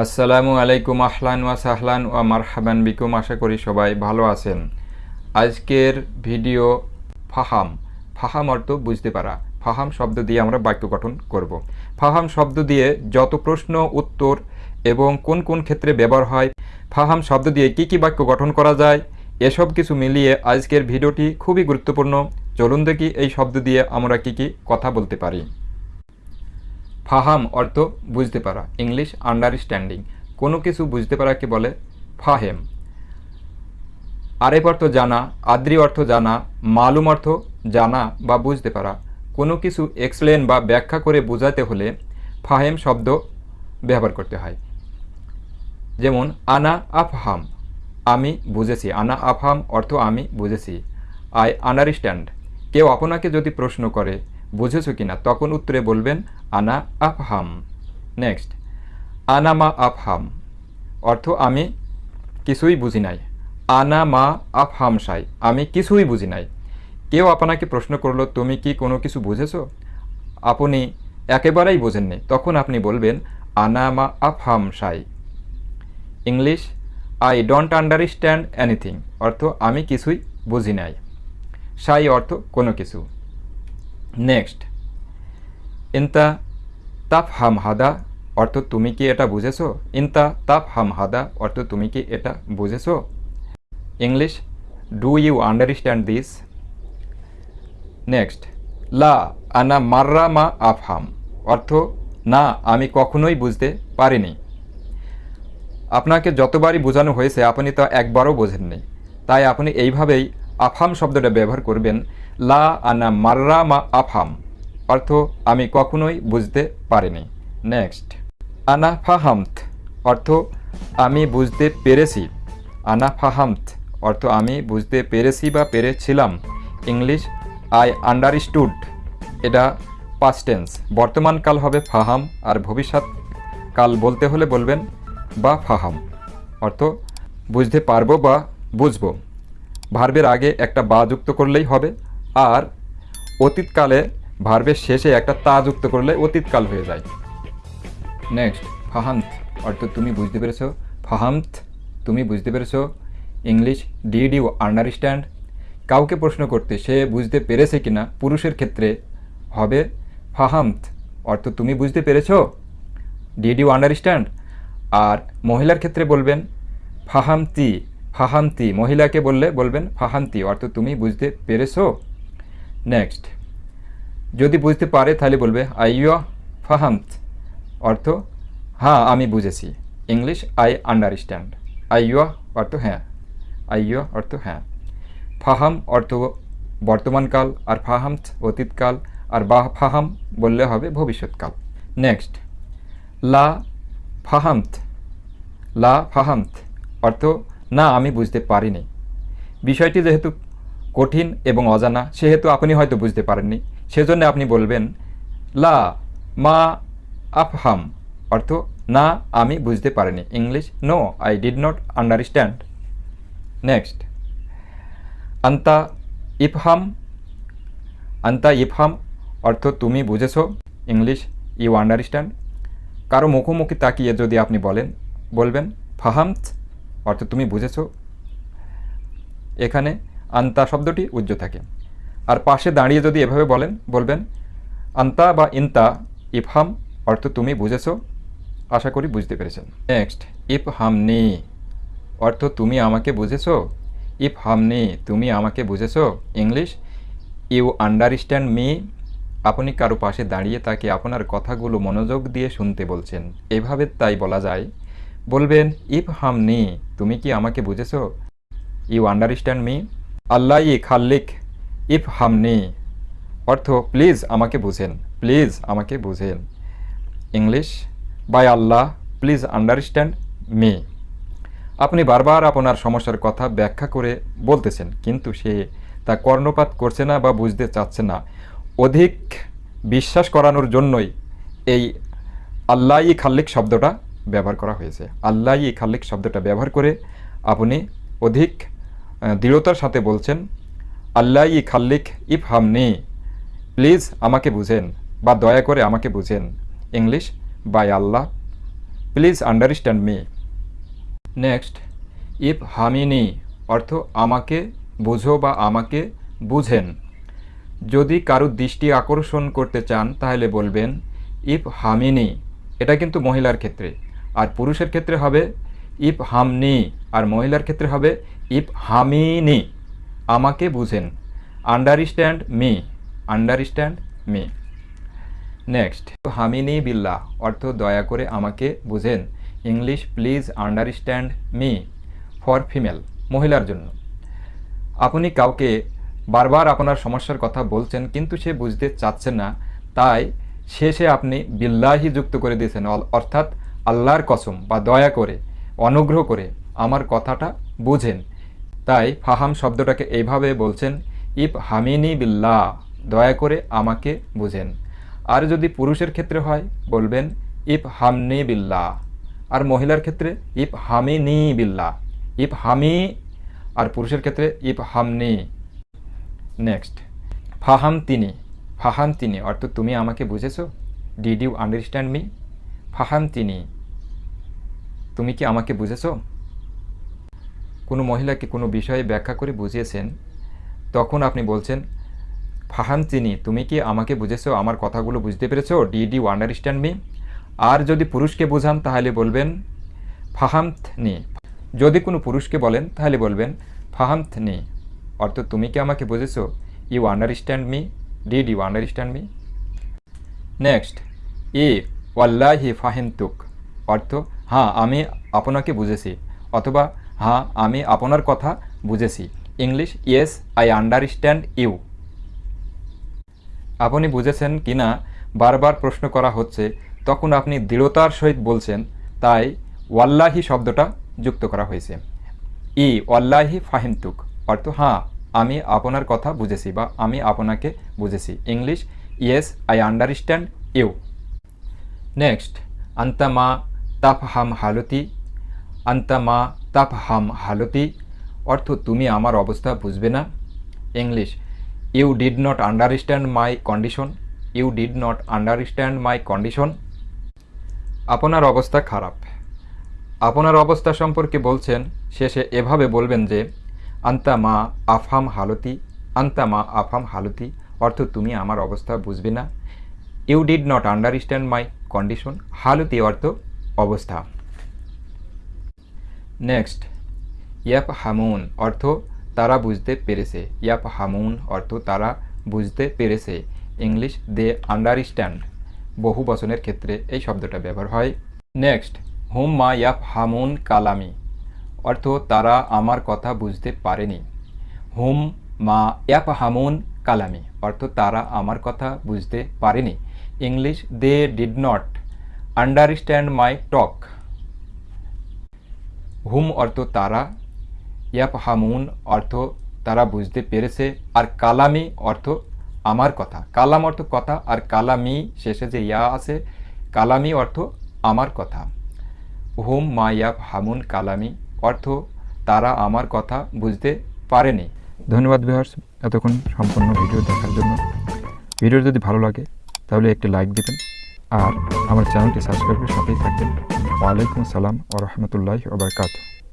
আসসালামু আলাইকুম, আহলান ওয়া সাহলান ওয়া মারহাবান বিকুম। আশা করি সবাই ভালো আছেন। আজকের ভিডিও ফাহাম। ফাহাম অর্থ বুঝতে পারা। ফাহাম শব্দ দিয়ে আমরা বাক্য গঠন করব। ফাহাম শব্দ দিয়ে যত প্রশ্ন, উত্তর এবং কোন কোন ক্ষেত্রে ব্যবহার হয়, ফাহাম শব্দ দিয়ে কি কি বাক্য গঠন করা যায়, এসব কিছু মিলিয়ে আজকের ভিডিওটি খুবই গুরুত্বপূর্ণ। চলুন দেখি এই শব্দ দিয়ে আমরা কি কি কথা বলতে পারি। ফাহাম অর্থ বুঝতে পারা, ইংলিশ আন্ডারস্ট্যান্ডিং কোনো কিছু বুঝতে পারাকে বলে ফাহেম। আরেক অর্থ জানা, আদ্রি অর্থ জানা, মালুম অর্থ জানা বা বুঝতে পারা। কোনো কিছু এক্সপ্লেন বা ব্যাখ্যা করে বোঝাতে হলে ফাহেম শব্দ ব্যবহার করতে হয়। যেমন, আনা আফহাম, আমি বুঝেছি। আনা আফহাম অর্থ আমি বুঝেছি। I understand. কেউ আপনাকে যদি প্রশ্ন করে বুঝেছ কিনা তখন উত্তরে বলবেন, আনা আফহাম। নেক্সট আনা মা আফহাম। অর্থ, আমি কিছুই বুঝি নাই। আনা মা আফহাম সাই। আমি কিছুই বুঝি নাই। কেউ আপনাকে প্রশ্ন করল, তুমি কি কোনো কিছু বুঝেছ? আপনি একেবারেই বোঝেননি। তখন আপনি বলবেন, আনা মা আফহাম সাই। English I don't understand anything অর্থ, আমি কিছুই বুঝি নাই। সাই অর্থ, কোনো কিছু। নেক্সট ইন্তা তাপ হাম হাদা, অর্থ তুমি কি এটা বুঝেছ? ইন্তা তাপ হাম হাদা, অর্থ তুমি কি এটা বুঝেছ? English do you understand this next লা আনা মাররা মা আফহাম, অর্থ না, আমি কখনোই বুঝতে পারিনি। আপনাকে যতবারই বোঝানো হয়েছে, আপনি তা একবারও বোঝেননি। তাই আপনি এইভাবেই আফাম শব্দটা ব্যবহার করবেন, লা আনা মাররা মা আফাম অর্থ, আমি কখনোই বুঝতে পারিনি। নেক্সট, আনা ফাহামত অর্থ, আমি বুঝতে পেরেছি। আনা ফাহামত অর্থ, আমি বুঝতে পেরেছি বা পেরেছিলাম। English, I understood. এটা পাস্ট টেন্স বর্তমান কাল হবে ফাহাম আর ভবিষ্যৎ কাল বলতে হলে বলবেন বা ফাহাম। অর্থ, বুঝতে পারব বা বুঝব। ভার্বের আগে একটা বা যুক্ত করলেই হবে, আর অতীতকালে ভার্বের শেষে একটা তা যুক্ত করলে অতীতকাল হয়ে যায়। নেক্সট ফাহান্ত অর্থ তুমি বুঝতে পেরেছ? ফাহান্ত তুমি বুঝতে পেরেছ? ইংলিশ ডিড ইউ আন্ডারস্ট্যান্ড কাউকে প্রশ্ন করতে সে বুঝতে পেরেছে কিনা পুরুষের ক্ষেত্রে হবে ফাহামত অর্থ তুমি বুঝতে পেরেছ? ডিড ইউ আন্ডারস্ট্যান্ড আর মহিলার ক্ষেত্রে বলবেন ফাহামতি ফাহামতি মহিলাকে বললে বলবেন, ফাহান্তি অর্থ তুমি বুঝতে পেরেছ? নেক্সট যদি বুঝতে পারে তাহলে বলবে আইয় ফাহামত অর্থ হ্যাঁ আমি বুঝেছি। ইংলিশ আই আন্ডারস্ট্যান্ড আইয় অর্থ হ্যাঁ। আইয় অর্থ হ্যাঁ। ফাহাম অর্থ, বর্তমানকাল আর ফাহামত অতীতকাল আর বা ফাহাম বললে হবে, ভবিষ্যৎকাল। নেক্সট লা ফাহামত লা ফাহামত অর্থ না, আমি বুঝতে পারিনি। বিষয়টি যেহেতু কঠিন এবং অজানা, সেহেতু আপনি হয়তো বুঝতে পারেননি। সেজন্য আপনি বলবেন, লা মা আফহাম। অর্থ, না, আমি বুঝতে পারিনি। English, no, I did not understand. Next, আন্তা ইফহাম। আন্তা ইফহাম, অর্থ, তুমি বুঝেছ। English, you understand. কারও মুখোমুখি তাকিয়ে যদি আপনি বলেন, বলবেন, ফাহামত। অর্থ তুমি বুঝেছ, এখানে আন্তা শব্দটি উজ্জ থাকে। আর পাশে দাঁড়িয়ে যদি এভাবে বলেন, বলবেন, আন্তা বা ইন্তা ইফহাম অর্থ তুমি বুঝেছ, আশা করি বুঝতে পেরেছেন। নেক্সট ইফ হামনি অর্থ তুমি আমাকে বুঝেছ? ইফ হামনি তুমি আমাকে বুঝেছ? ইংলিশ ইউ আন্ডারস্ট্যান্ড মি আপনি কারও পাশে দাঁড়িয়ে তাকে আপনার কথাগুলো মনোযোগ দিয়ে শুনতে বলছেন। এভাবে তাই বলা যায় বলবেন, ইফ হামনি তুমি কি আমাকে বুঝেছ? You understand me? আল্লাহ ই খাল্লিক, ইফ হামনি অর্থ, প্লিজ আমাকে বুঝেন, প্লিজ আমাকে বুঝেন। English, by Allah, please understand me. আপনি বারবার আপনার সমস্যার কথা ব্যাখ্যা করে বলতেছেন, কিন্তু সে তা কর্ণপাত করছে না বা বুঝতে চাচ্ছে না। অধিক বিশ্বাস করানোর জন্যই এই আল্লাহ ই খাল্লিক শব্দটা ব্যবহার করা হয়েছে। আল্লাহ ই খাল্লিক শব্দটা ব্যবহার করে আপনি অধিক দৃঢ়তার সাথে বলছেন, আল্লাহ ই খাল্লিক ইফ হামনি প্লিজ আমাকে বুঝেন বা দয়া করে আমাকে বুঝেন। English, by Allah, please understand me. Next if হামিনি অর্থ আমাকে বুঝো বা আমাকে বুঝেন। যদি কারও দৃষ্টি আকর্ষণ করতে চান তাহলে বলবেন ইফ হামিনি এটা কিন্তু মহিলার ক্ষেত্রে। আর পুরুষের ক্ষেত্রে হবে ইফ হামনি, আর মহিলার ক্ষেত্রে হবে ইফ হামিনি। আমাকে বুঝেন। Understand me understand me next হামিনি বিল্লাহ, অর্থ দয়া করে আমাকে বুঝেন। English please understand me for female মহিলার জন্য। আপনি কাউকে বারবার আপনার সমস্যার কথা বলছেন, কিন্তু সে বুঝতে চাচ্ছেন না। তাই শেষে আপনি বিল্লাহি যুক্ত করে দিয়েছেন, অর্থাৎ আল্লাহর কসম বা দয়া করে, অনুগ্রহ করে আমার কথাটা বুঝেন। তাই ফাহাম শব্দটাকে এইভাবে বলছেন, ইফ হামিনি বিল্লাহ দয়া করে আমাকে বুঝেন। আর যদি পুরুষের ক্ষেত্রে হয়, বলবেন, ইফ হামনি বিল্লাহ আর মহিলার ক্ষেত্রে, ইফ হামিনি বিল্লাহ ইফ হামি আর পুরুষের ক্ষেত্রে, ইফ হামনি নেক্সট। ফাহাম তিনি ফাহাম তিনি অর্থ তুমি আমাকে বুঝেছ? ডিড ইউ আন্ডারস্ট্যান্ড মি ফাহাম তিনি তুমি কি আমাকে বুঝেছ? কোনো মহিলাকে কোনো বিষয়ে ব্যাখ্যা করে বুঝিয়েছেন? তখন আপনি বলছেন ফাহাম তিনি তুমি কি আমাকে বুঝেছ? আমার কথাগুলো বুঝতে পেরেছ? Did understand me. আর যদি পুরুষকে বোঝান, তাহলে বলবেন ফাহামথনি যদি কোনো পুরুষকে বলেন, তাহলে বলবেন ফাহামথনি অর্থ তুমি কি আমাকে বুঝেছ? You understand me did you understand me. Next ই ওয়াল্লাহি ফাহিমতুক। অর্থ হ্যাঁ আমি আপনাকে বুঝেছি। অথবা হ্যাঁ আমি আপনার কথা বুঝেছি। English, yes, I understand you. আপনি বুঝেছেন কি না, বারবার প্রশ্ন করা হচ্ছে, তখন আপনি দৃঢ়তার সহিত বলছেন, তাই ওয়াল্লাহি শব্দটা যুক্ত করা হয়েছে। ই, ওয়াল্লাহি ফাহিমতুক। অর্থ হ্যাঁ আমি আপনার কথা বুঝেছি বা আমি আপনাকে বুঝেছি। English, yes, I understand you. Next আন্তামা তাফহাম হালতি আন্তামা তাফহাম হালতি অর্থ তুমি আমার অবস্থা বুঝবে না English you did not understand my condition you did not understand my condition আপনার অবস্থা খারাপ আপনার অবস্থা সম্পর্কে বলছেন শেষে এভাবে বলবেন যে আন্তা মা আফাম হালতি আন্তা মা আফাম হালতি অর্থ তুমি আমার অবস্থা বুঝবে না you did not understand my condition হালতি অর্থ অবস্থা। নেক্সট ইয়াপ হামুন অর্থ তারা বুঝতে পেরেছে। ইয়াপ হামুন অর্থ তারা বুঝতে পেরেছে। ইংলিশ দে আন্ডারস্ট্যান্ড বহু বচনের ক্ষেত্রে এই শব্দটা ব্যবহার হয়। নেক্সট হুম মা ইয়াপ হামুন কালামি অর্থ তারা আমার কথা বুঝতে পারেনি। হুম মা ইয়াপ হামুন কালামি অর্থ তারা আমার কথা বুঝতে পারেনি। English they did not understand my talk hmm অর্থ তারা ইয়াপ হামুন অর্থ তারা বুঝতে পেরেছে, আর কালামি অর্থ আমার কথা। কালাম অর্থ কথা, আর কালামি শেষে যে ইয়া আছে, কালামি অর্থ আমার কথা। হুম মা ইয়াপ হামুন কালামি অর্থ তারা আমার কথা বুঝতে পারেনি। ধন্যবাদ ভিউয়ার্স, এতক্ষণ সম্পূর্ণ ভিডিও দেখার জন্য। ভিডিও যদি ভালো লাগে তাহলে একটি লাইক দিবেন। আর আমার চ্যানেলটি সাবস্ক্রাইব করে সাথেই থাকবেন। ওয়ালাইকুম আসসালাম ও রহমতুল্লাহ ওবরকাত